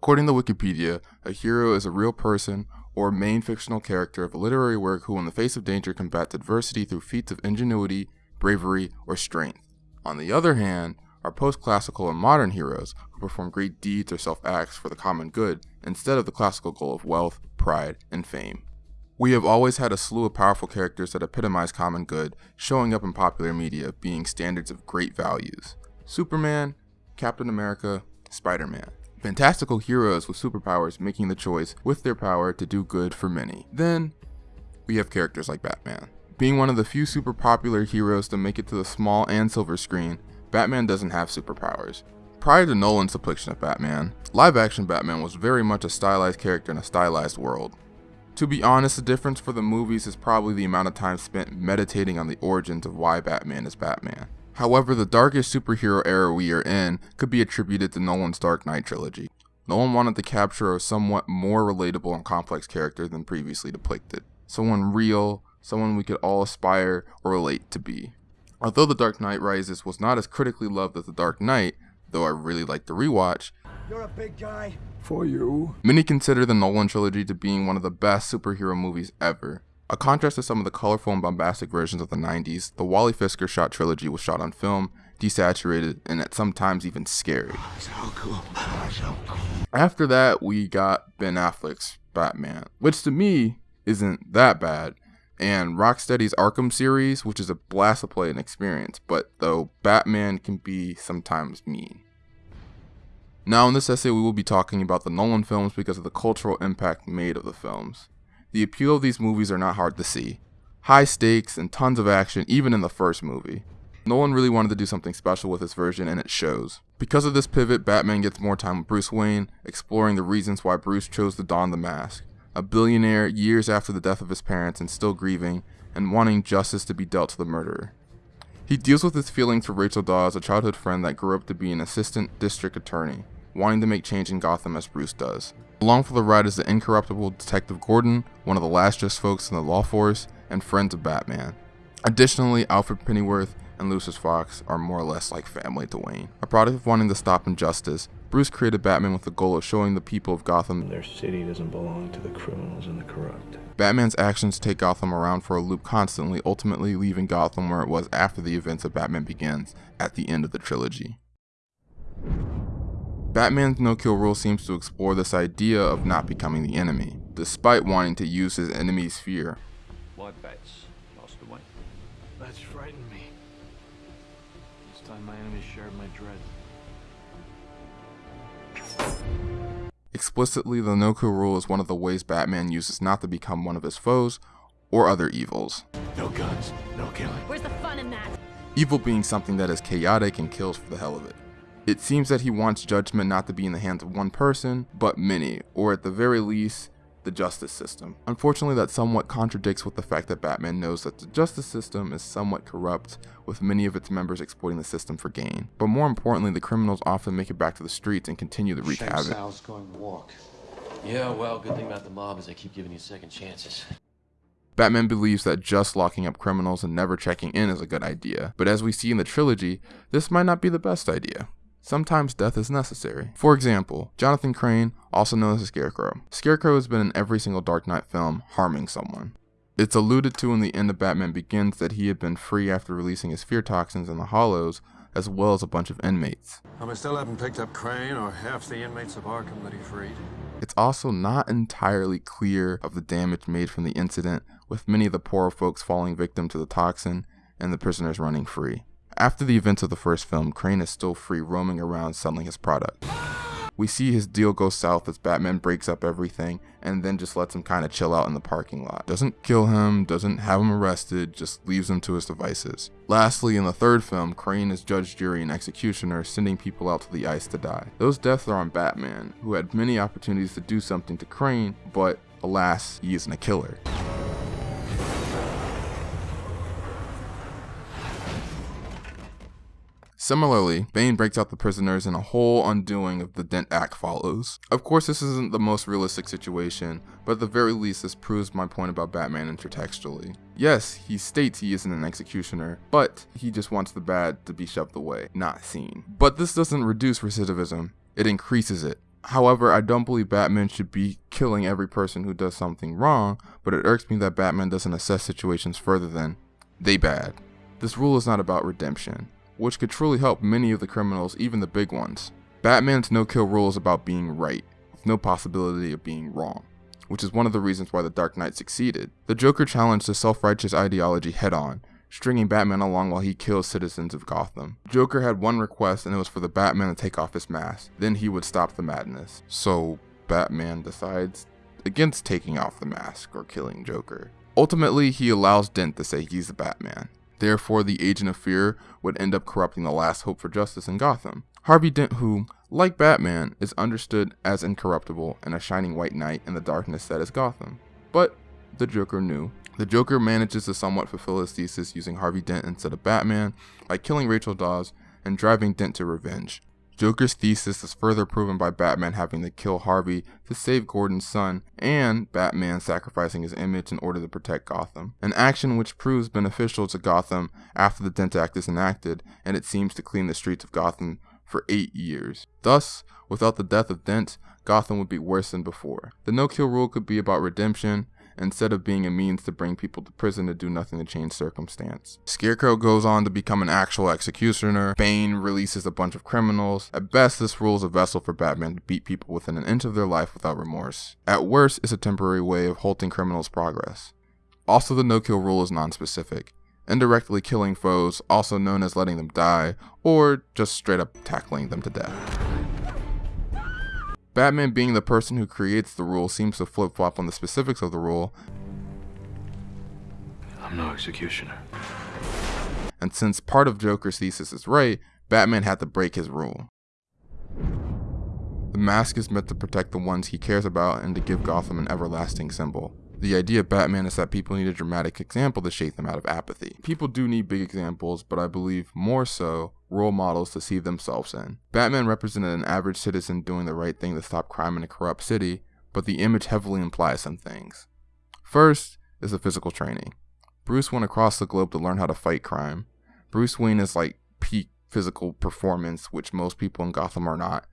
According to Wikipedia, a hero is a real person or main fictional character of a literary work who, in the face of danger, combats adversity through feats of ingenuity, bravery, or strength. On the other hand, are post classical and modern heroes who perform great deeds or self acts for the common good instead of the classical goal of wealth, pride, and fame. We have always had a slew of powerful characters that epitomize common good showing up in popular media being standards of great values Superman, Captain America, Spider Man. Fantastical heroes with superpowers making the choice with their power to do good for many. Then, we have characters like Batman. Being one of the few super popular heroes to make it to the small and silver screen, Batman doesn't have superpowers. Prior to Nolan's depiction of Batman, live action Batman was very much a stylized character in a stylized world. To be honest, the difference for the movies is probably the amount of time spent meditating on the origins of why Batman is Batman. However, the darkest superhero era we are in could be attributed to Nolan's Dark Knight trilogy. Nolan wanted to capture a somewhat more relatable and complex character than previously depicted. Someone real, someone we could all aspire or relate to be. Although The Dark Knight Rises was not as critically loved as The Dark Knight, though I really liked the rewatch, You're a big guy. For you. many consider the Nolan trilogy to being one of the best superhero movies ever. A contrast to some of the colorful and bombastic versions of the 90s, the Wally Pfister shot trilogy was shot on film, desaturated, and at some times even scary. So cool. So cool. After that, we got Ben Affleck's Batman, which to me isn't that bad, and Rocksteady's Arkham series, which is a blast to play and experience, but though Batman can be sometimes mean. Now, in this essay, we will be talking about the Nolan films because of the cultural impact made of the films. The appeal of these movies are not hard to see. High stakes and tons of action, even in the first movie. Nolan really wanted to do something special with this version, and it shows. Because of this pivot, Batman gets more time with Bruce Wayne, exploring the reasons why Bruce chose to don the mask. A billionaire years after the death of his parents and still grieving, and wanting justice to be dealt to the murderer. He deals with his feelings for Rachel Dawes, a childhood friend that grew up to be an assistant district attorney, wanting to make change in Gotham as Bruce does. Along for the ride is the incorruptible Detective Gordon, one of the last just folks in the law force, and friends of Batman. Additionally, Alfred Pennyworth and Lucius Fox are more or less like family to Wayne. A product of wanting to stop injustice, Bruce created Batman with the goal of showing the people of Gotham Their city doesn't belong to the criminals and the corrupt. Batman's actions take Gotham around for a loop constantly, ultimately leaving Gotham where it was after the events of Batman Begins at the end of the trilogy. Batman's no kill rule seems to explore this idea of not becoming the enemy, despite wanting to use his enemy's fear. My bets lost away. That's frightened me. This time my enemies shared my dread. Explicitly, the no kill rule is one of the ways Batman uses not to become one of his foes or other evils. No guns. No killing. Where's the fun in that? Evil being something that is chaotic and kills for the hell of it. It seems that he wants judgment not to be in the hands of one person, but many, or at the very least, the justice system. Unfortunately, that somewhat contradicts with the fact that Batman knows that the justice system is somewhat corrupt, with many of its members exploiting the system for gain. But more importantly, the criminals often make it back to the streets and continue to wreak havoc. Sal's going to walk. Yeah, well, good thing about the mob is they keep giving you second chances. Batman believes that just locking up criminals and never checking in is a good idea, but as we see in the trilogy, this might not be the best idea. Sometimes death is necessary. For example, Jonathan Crane, also known as the Scarecrow. Scarecrow has been in every single Dark Knight film, harming someone. It's alluded to in the end of Batman Begins that he had been free after releasing his fear toxins in the Hollows, as well as a bunch of inmates. We still haven't picked up Crane or half the inmates of Arkham that he freed. It's also not entirely clear of the damage made from the incident, with many of the poorer folks falling victim to the toxin and the prisoners running free. After the events of the first film, Crane is still free roaming around selling his product. We see his deal go south as Batman breaks up everything and then just lets him kind of chill out in the parking lot. Doesn't kill him, doesn't have him arrested, just leaves him to his devices. Lastly, in the third film, Crane is judge, jury, and executioner, sending people out to the ice to die. Those deaths are on Batman, who had many opportunities to do something to Crane, but alas, he isn't a killer. Similarly, Bane breaks out the prisoners and a whole undoing of the Dent Act follows. Of course, this isn't the most realistic situation, but at the very least, this proves my point about Batman intertextually. Yes, he states he isn't an executioner, but he just wants the bad to be shoved away, not seen. But this doesn't reduce recidivism, it increases it. However, I don't believe Batman should be killing every person who does something wrong, but it irks me that Batman doesn't assess situations further than they bad. This rule is not about redemption, which could truly help many of the criminals, even the big ones. Batman's no kill rule is about being right, with no possibility of being wrong, which is one of the reasons why the Dark Knight succeeded. The Joker challenged the self righteous ideology head on, stringing Batman along while he kills citizens of Gotham. Joker had one request, and it was for the Batman to take off his mask. Then he would stop the madness. So, Batman decides against taking off the mask or killing Joker. Ultimately, he allows Dent to say he's the Batman. Therefore, the Agent of Fear would end up corrupting the last hope for justice in Gotham. Harvey Dent, who, like Batman, is understood as incorruptible and a shining white knight in the darkness that is Gotham. But the Joker knew. The Joker manages to somewhat fulfill his thesis using Harvey Dent instead of Batman by killing Rachel Dawes and driving Dent to revenge. Joker's thesis is further proven by Batman having to kill Harvey to save Gordon's son, and Batman sacrificing his image in order to protect Gotham. An action which proves beneficial to Gotham after the Dent Act is enacted, and it seems to clean the streets of Gotham for eight years. Thus, without the death of Dent, Gotham would be worse than before. The no kill rule could be about redemption, instead of being a means to bring people to prison to do nothing to change circumstance. Scarecrow goes on to become an actual executioner. Bane releases a bunch of criminals. At best, this rule is a vessel for Batman to beat people within an inch of their life without remorse. At worst, it's a temporary way of halting criminals' progress. Also, the no kill rule is non-specific indirectly killing foes, also known as letting them die, or just straight up tackling them to death. Batman being the person who creates the rule seems to flip flop on the specifics of the rule. I'm no executioner. And since part of Joker's thesis is right, Batman had to break his rule. The mask is meant to protect the ones he cares about and to give Gotham an everlasting symbol. The idea of Batman is that people need a dramatic example to shake them out of apathy. People do need big examples, but I believe more so role models to see themselves in. Batman represented an average citizen doing the right thing to stop crime in a corrupt city, but the image heavily implies some things. First is the physical training. Bruce went across the globe to learn how to fight crime. Bruce Wayne is like peak physical performance, which most people in Gotham are not.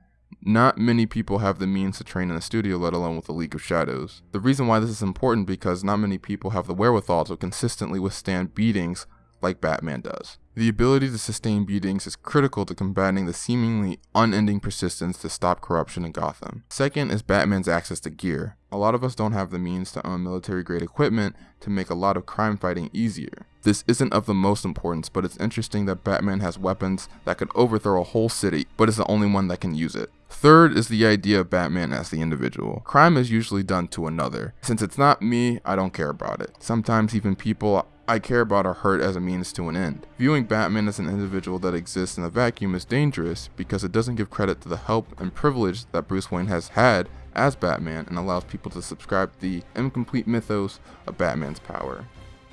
Not many people have the means to train in a studio, let alone with a League of Shadows. The reason why this is important because not many people have the wherewithal to consistently withstand beatings like Batman does. The ability to sustain beatings is critical to combating the seemingly unending persistence to stop corruption in Gotham. Second is Batman's access to gear. A lot of us don't have the means to own military grade equipment to make a lot of crime fighting easier. This isn't of the most importance, but it's interesting that Batman has weapons that could overthrow a whole city, but is the only one that can use it. Third is the idea of Batman as the individual. Crime is usually done to another. Since it's not me, I don't care about it. Sometimes even people I care about are hurt as a means to an end. Viewing Batman as an individual that exists in a vacuum is dangerous because it doesn't give credit to the help and privilege that Bruce Wayne has had as Batman and allows people to subscribe to the incomplete mythos of Batman's power.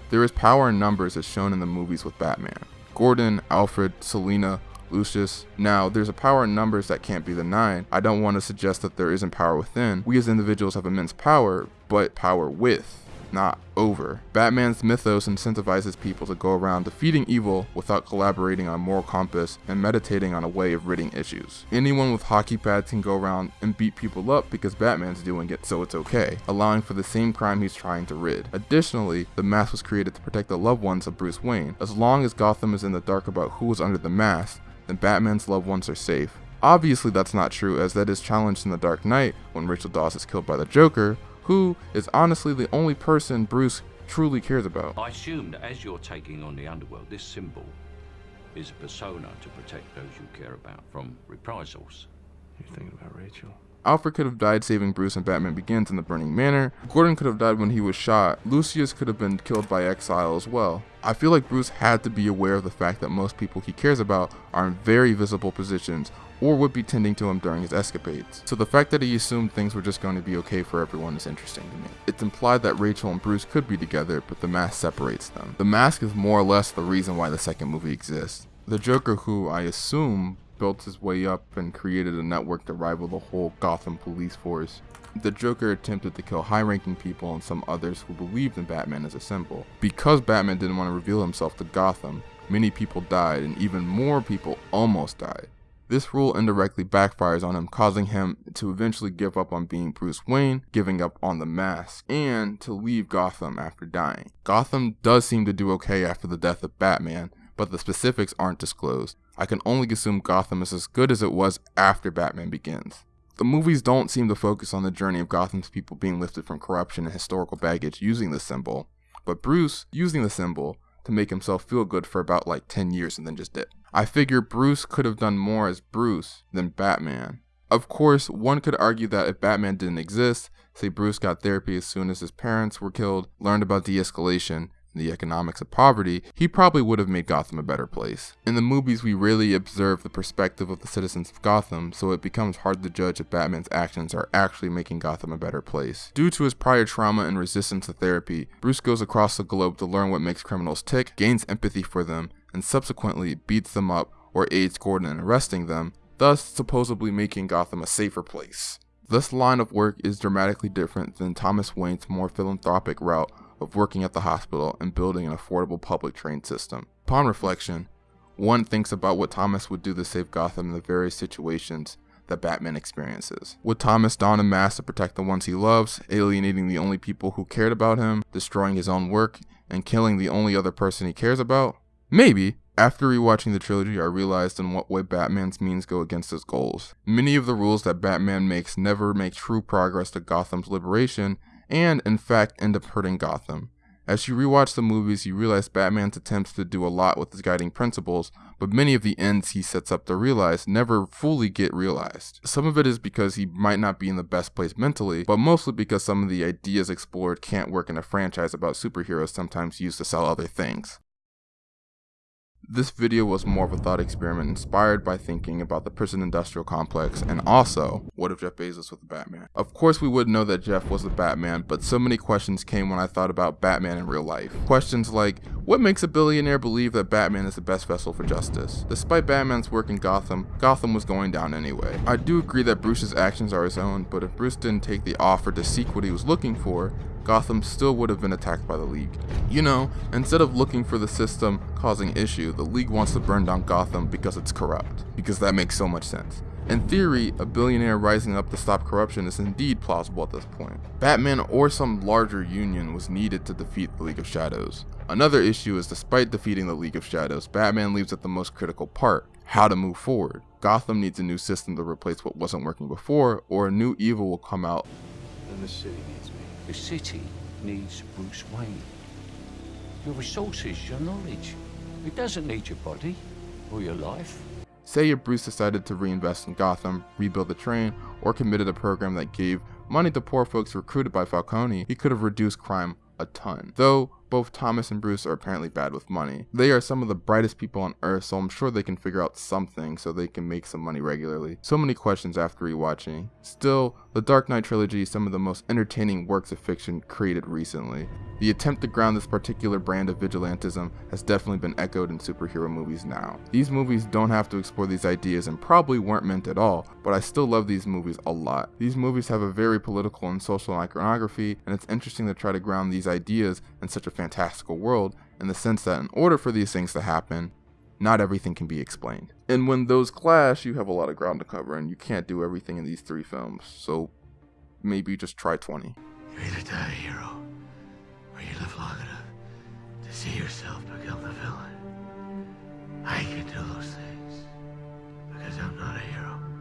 There is power in numbers as shown in the movies with Batman. Gordon, Alfred, Selina, Lucius. Now, there's a power in numbers that can't be denied. I don't want to suggest that there isn't power within. We as individuals have immense power, but power with not over. Batman's mythos incentivizes people to go around defeating evil without collaborating on moral compass and meditating on a way of ridding issues. Anyone with hockey pads can go around and beat people up because Batman's doing it, so it's okay, allowing for the same crime he's trying to rid. Additionally, the mask was created to protect the loved ones of Bruce Wayne. As long as Gotham is in the dark about who was under the mask, then Batman's loved ones are safe. Obviously that's not true as that is challenged in The Dark Knight when Rachel Dawes is killed by the Joker, who is honestly the only person Bruce truly cares about. I assume that as you're taking on the underworld, this symbol is a persona to protect those you care about from reprisals. You're thinking about Rachel? Alfred could have died saving Bruce and Batman Begins in the Burning Manor. Gordon could have died when he was shot. Lucius could have been killed by exile as well. I feel like Bruce had to be aware of the fact that most people he cares about are in very visible positions or would be tending to him during his escapades. So the fact that he assumed things were just going to be okay for everyone is interesting to me. It's implied that Rachel and Bruce could be together, but the mask separates them. The mask is more or less the reason why the second movie exists. The Joker, who I assume built his way up and created a network to rival the whole Gotham police force. The Joker attempted to kill high ranking people and some others who believed in Batman as a symbol. Because Batman didn't want to reveal himself to Gotham, many people died and even more people almost died. This rule indirectly backfires on him, causing him to eventually give up on being Bruce Wayne, giving up on the mask, and to leave Gotham after dying. Gotham does seem to do okay after the death of Batman, but the specifics aren't disclosed. I can only assume Gotham is as good as it was after Batman Begins. The movies don't seem to focus on the journey of Gotham's people being lifted from corruption and historical baggage using the symbol, but Bruce using the symbol to make himself feel good for about like 10 years and then just did. I figure Bruce could have done more as Bruce than Batman. Of course, one could argue that if Batman didn't exist, say Bruce got therapy as soon as his parents were killed, learned about de escalation, the economics of poverty, he probably would have made Gotham a better place. In the movies, we rarely observe the perspective of the citizens of Gotham, so it becomes hard to judge if Batman's actions are actually making Gotham a better place. Due to his prior trauma and resistance to therapy, Bruce goes across the globe to learn what makes criminals tick, gains empathy for them, and subsequently beats them up or aids Gordon in arresting them, thus supposedly making Gotham a safer place. This line of work is dramatically different than Thomas Wayne's more philanthropic route of working at the hospital and building an affordable public train system. Upon reflection, one thinks about what Thomas would do to save Gotham in the various situations that Batman experiences. Would Thomas don a mask to protect the ones he loves, alienating the only people who cared about him, destroying his own work, and killing the only other person he cares about? Maybe. After rewatching the trilogy, I realized in what way Batman's means go against his goals. Many of the rules that Batman makes never make true progress to Gotham's liberation, and in fact end up hurting Gotham. As you rewatch the movies, you realize Batman's attempts to do a lot with his guiding principles, but many of the ends he sets up to realize never fully get realized. Some of it is because he might not be in the best place mentally, but mostly because some of the ideas explored can't work in a franchise about superheroes sometimes used to sell other things. This video was more of a thought experiment inspired by thinking about the prison industrial complex and also, what if Jeff Bezos was the Batman? Of course we would know that Jeff was the Batman, but so many questions came when I thought about Batman in real life. Questions like, what makes a billionaire believe that Batman is the best vessel for justice? Despite Batman's work in Gotham, Gotham was going down anyway. I do agree that Bruce's actions are his own, but if Bruce didn't take the offer to seek what he was looking for, Gotham still would have been attacked by the League. You know, instead of looking for the system causing issue, the League wants to burn down Gotham because it's corrupt. Because that makes so much sense. In theory, a billionaire rising up to stop corruption is indeed plausible at this point. Batman or some larger union was needed to defeat the League of Shadows. Another issue is despite defeating the League of Shadows, Batman leaves at the most critical part, how to move forward. Gotham needs a new system to replace what wasn't working before, or a new evil will come out. And the city needs me. The city needs Bruce Wayne. Your resources, your knowledge. It doesn't need your body or your life. Say if Bruce decided to reinvest in Gotham, rebuild the train, or committed a program that gave money to poor folks recruited by Falcone, he could have reduced crime a ton. Though both Thomas and Bruce are apparently bad with money. They are some of the brightest people on earth, so I'm sure they can figure out something so they can make some money regularly. So many questions after rewatching. Still, the Dark Knight trilogy is some of the most entertaining works of fiction created recently. The attempt to ground this particular brand of vigilantism has definitely been echoed in superhero movies now. These movies don't have to explore these ideas and probably weren't meant at all, but I still love these movies a lot. These movies have a very political and social iconography, and it's interesting to try to ground these ideas in such a fantastical world in the sense that in order for these things to happen, not everything can be explained. And when those clash, you have a lot of ground to cover, and you can't do everything in these three films. So maybe just try 20. You either die a hero, or you live long enough to see yourself become the villain. I can do those things because I'm not a hero.